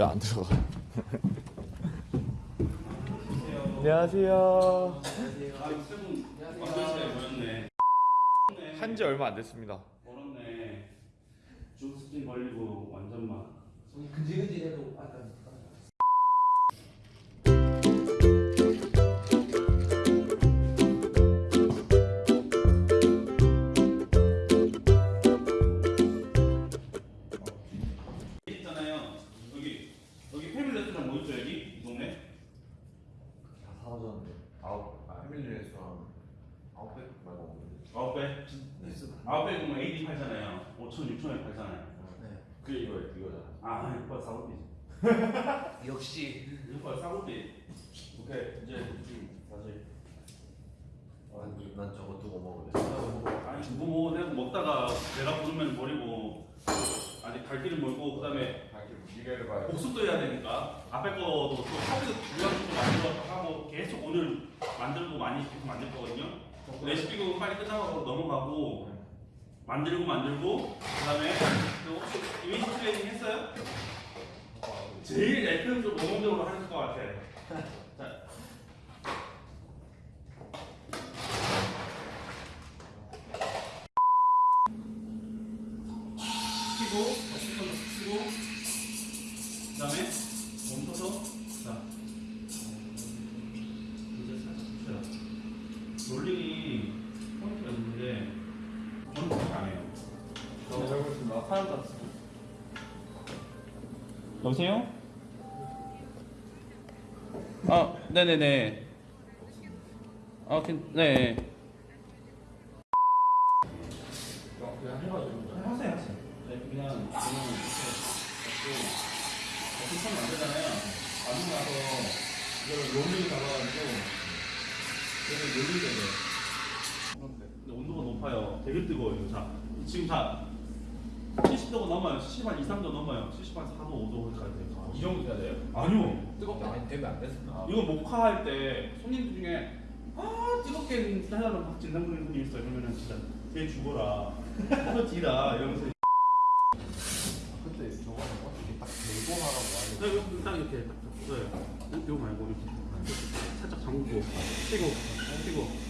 왜안 들어가? 안녕하세요. 한지 얼마 안 됐습니다. 멀었네. 주스킨 걸리고 아홉 배. 아홉 배 보면 AD 팔잖아요. 5천 6천에 팔잖아요. 네. 그게 이거 이거잖아. 아 이거 사고비. 역시. 이거 사고비. 오케이 이제 다시. 난, 난 저거 두고 먹을래. 아니 두고 뭐 내가 먹다가 내가 부르면 버리고 아직 갈 길은 멀고 그다음에 미래를 봐야 복습도 해야 되니까 앞에 거도 또 커피도 중요한 것도 만들어 하고 계속 오늘 만들고 많이 계속 만들 거거든요. 레시피도 빨리 끝나고 넘어가고 만들고 만들고 그 다음에 또 혹시 이미지 트레이닝 했어요? 제일 FM도 모범적으로 하실 것 같아. 네, 잘 보겠습니다. 사연 받습니다. 여보세요? 아, 네네네. 아, 괜, 네. 그냥 해가지고. 하세요, 하세요. 네, 그냥, 그냥, 이렇게, 갖고, 같은 안 되잖아요. 안 나서, 이걸 롤링 잡아가지고, 여기 롤링이 돼. 근데 온도가 높아요. 되게 뜨거워요. 자, 지금 다 70도가 넘어요. 70 한 2, 3도 넘어요. 70 한 4도, 5도 가야 돼요. 이 정도 돼야 돼요? 아니요. 뜨겁게 안 되면 안 됐습니다. 이거 목화할 때 손님들 중에 아 뜨겁게 해달라고 막 진단하는 분이 있어요. 그러면은 진짜 쟤 죽어라. 너 뒤라 이러면서 그때 저거는 어떻게 딱 대고 하라고 하는 네, 이거 딱 이렇게 딱 잡어요. 요- 요거 말고 이렇게 살짝 잠그고 튀고 네,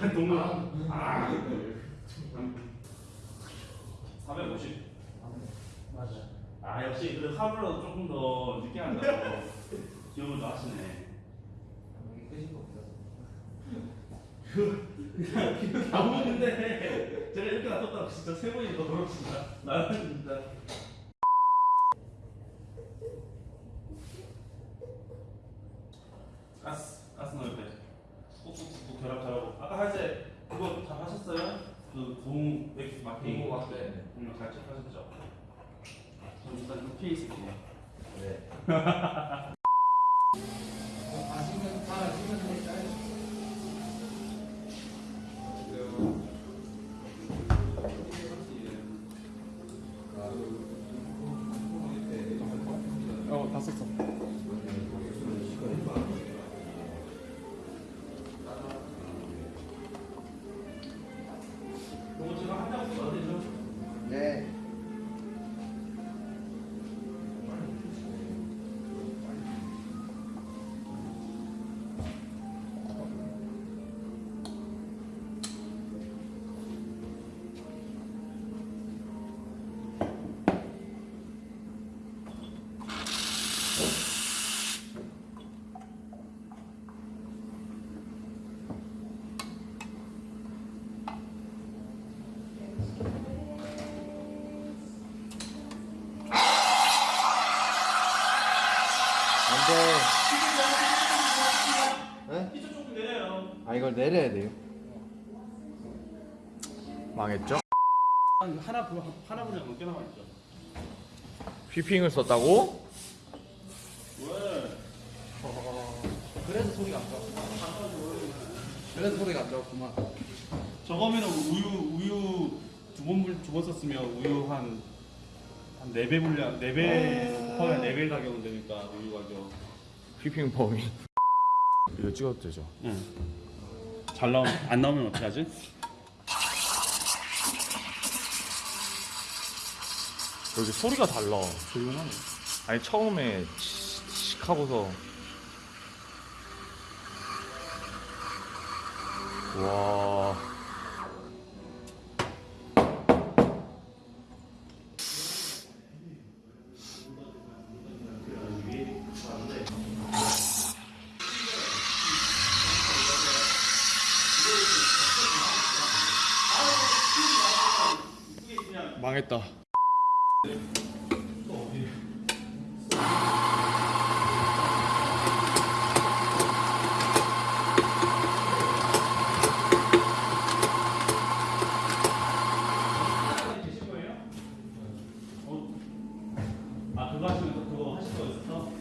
아 동물. 아, 450 맞아. 아 역시 그 하루라도 조금 더 늦게 한다고. 기억을 더 하시네. 여기 끄신 겁니다. 기억이 안 오는데 제가 이렇게 놔뒀다가 진짜 세 번이 더 더럽습니다. 나는 진짜 가스 가스 넣을 때 꾹꾹꾹 결합 잘하고 아까 할 때 그거 잘 하셨어요? 그 고무 맥 마킹 고무 마킹. 네. 음, 잘 체크하셨죠? 전 일단 좀 피해 있을게요 네. 안돼. 네? 피자 조금 내려요 아 이걸 내려야 돼요. 망했죠? 하나 분 하나 분량 넘게 남아 있죠. 휘핑을 썼다고? 왜? 그래서 소리가 안 좋았구만. 그래서 소리가 안 좋았구만. 저거면 우유 우유 두번두번 썼으면 우유 한 한 4배 분량 4배 거의 4배 가격은 되니까 우유 가격. 휘핑 범위 이거 찍어도 되죠? 응. 잘 나오면 안 나오면 어떻게 하지? 여기 소리가 달라 조용하네. 아니 처음에 칙 하고서 와 망했다 되실 거예요? 어? 아 그거 하시면서 그거 하실 거 있었어?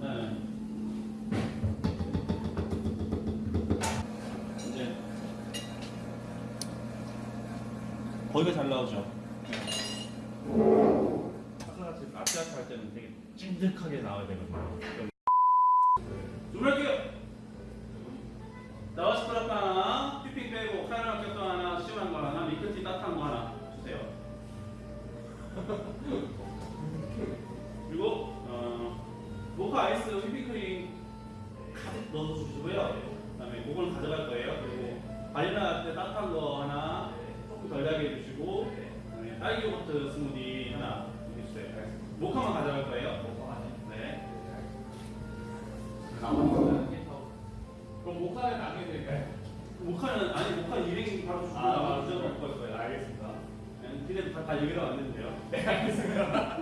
네. 이제 거기가 잘 나오죠. 아까 아트아트 할 때는 되게 찐득하게 나와야 되거든요. 준비할게요. 나와서 프라파 하나, 피핑 빼고 카메라 캡도 하나, 시원한 거 하나, 밀크티 따뜻한 거 하나 주세요. 그리고 어, 모카 아이스 휘핑크림 가득 넣어 주시고요. 그 다음에 그걸 가져갈 거예요. 그리고 바닐라 때 따뜻한 거 하나 달게 해주시고 그다음에 딸기 요거트 스무디 하나 해주세요. 모카만 가져갈 거예요. 네. 그럼 모카는 나중에 드릴까요? 모카는 아니 모카 200 바로 주고 아, 무조건 먹을 거예요. 알겠습니다. 근데 다, 다 여기다 왔는데요. 네 알겠습니다.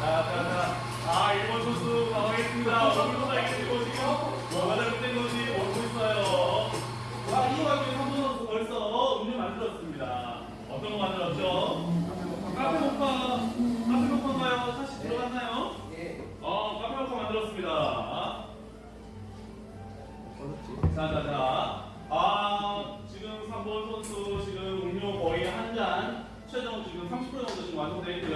자, 자, 자. 아, 일본 선수 나가겠습니다. 얼굴도 나겠고 지금 뭐가 잘못된 건지 모르고 있어요. 아, 이 와중에 한번 선수 벌써 음료 만들었습니다. 어떤 거 만들었죠? 카페 모카, 카페 모카인가요? 사실 들어갔나요? 예. 어, 카페 모카 만들었습니다. 자, 자, 자. 아, 지금 3번 선수 지금 음료 거의 한 잔, 최종 지금 30% 정도 지금 완성되어 있고요.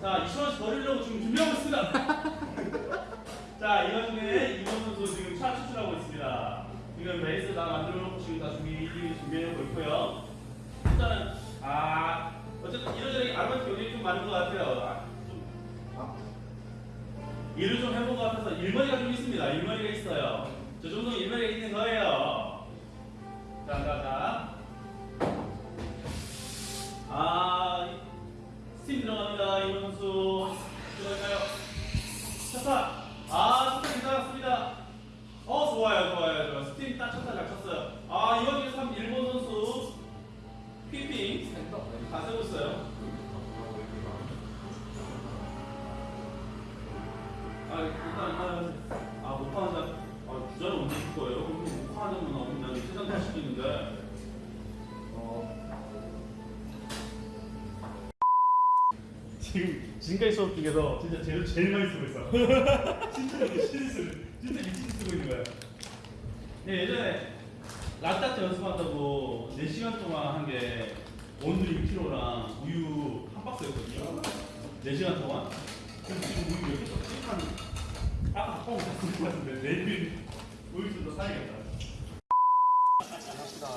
자, 자, 2,000원씩 버리려고 지금 준비하고 있습니다. 자, 이 와중에 2번 선수 지금 차 추출하고 있습니다. 지금 베이스 다 만들어 놓고 지금 다 준비, 준비해 놓고 있고요. 일단은, 아, 어쨌든 이러저러 아르바이트 요즘이 좀 많은 것 같아요. 아, 좀, 일을 좀 해본 것 같아서 일머리가 좀 있습니다. 일머리가 있어요. 저 정도는 일머리가 있는 거예요. 자, 자, 자. 스팀 들어갑니다. 이번 선수. 들어갈까요? 쳤다. 아, 스팀 괜찮았습니다. 어, 좋아요, 좋아요, 좋아요. 스팀 딱 쳤다, 잘 쳤어요. 아, 중에 3 일본 선수. 피핑. 다 세고 있어요. 아 지금 지금까지 수업 중에서 진짜 제일 제일 많이 쓰고 있어. 진짜 미친 쓰 진짜 미친 쓰고 있는 거야. 네, 예전에 라떼 연습한다고 4시간 동안 한 게 원두 6kg랑 우유 한 박스였거든요. 4시간 동안. 그래서 지금 우유 몇개 썼지? 한 아까 다 먹고 다쓴것 같은데 네 내일 우유 좀더 사야겠다. 감사합니다.